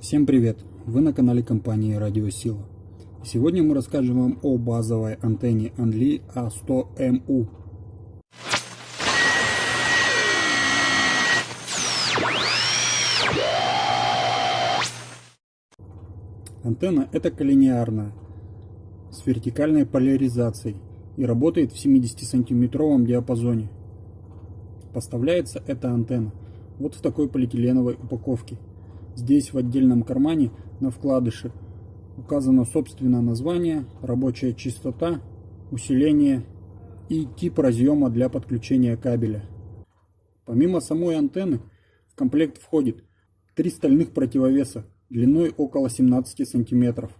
Всем привет! Вы на канале компании Радиосила. Сегодня мы расскажем вам о базовой антенне Anli A100MU. Антенна это коллинеарная, с вертикальной поляризацией и работает в 70-сантиметровом диапазоне. Поставляется эта антенна вот в такой полиэтиленовой упаковке. Здесь в отдельном кармане на вкладыше указано собственное название, рабочая частота, усиление и тип разъема для подключения кабеля. Помимо самой антенны в комплект входит три стальных противовеса длиной около 17 см,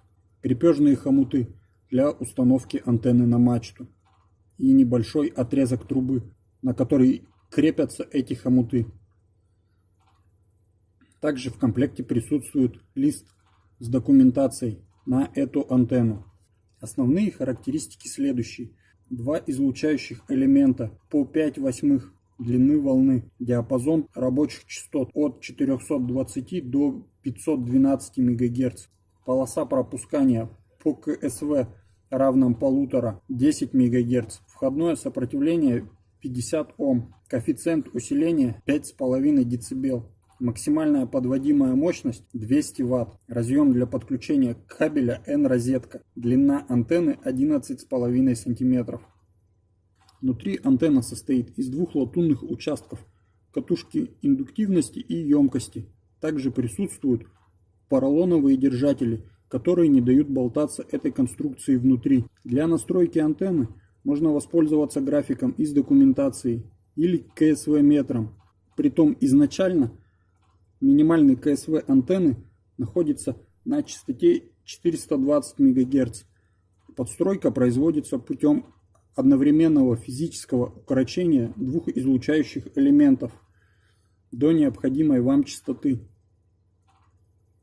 крепежные хомуты для установки антенны на мачту и небольшой отрезок трубы, на который крепятся эти хомуты. Также в комплекте присутствует лист с документацией на эту антенну. Основные характеристики следующие. Два излучающих элемента по 5 восьмых длины волны. Диапазон рабочих частот от 420 до 512 МГц. Полоса пропускания по КСВ равном полутора 10 МГц. Входное сопротивление 50 Ом. Коэффициент усиления 5,5 дБ. Максимальная подводимая мощность 200 Вт. Разъем для подключения кабеля N-розетка. Длина антенны 11,5 см. Внутри антенна состоит из двух латунных участков, катушки индуктивности и емкости. Также присутствуют поролоновые держатели, которые не дают болтаться этой конструкции внутри. Для настройки антенны можно воспользоваться графиком из документации или КСВ метром. Притом изначально Минимальный КСВ антенны находится на частоте 420 МГц. Подстройка производится путем одновременного физического укорочения двух излучающих элементов до необходимой вам частоты.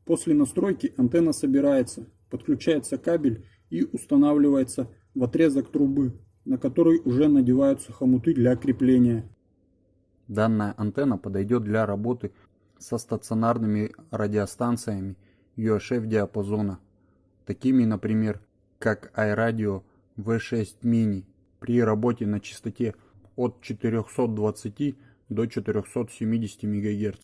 После настройки антенна собирается, подключается кабель и устанавливается в отрезок трубы, на который уже надеваются хомуты для крепления. Данная антенна подойдет для работы со стационарными радиостанциями UHF диапазона, такими, например, как iRadio V6 Mini при работе на частоте от 420 до 470 МГц.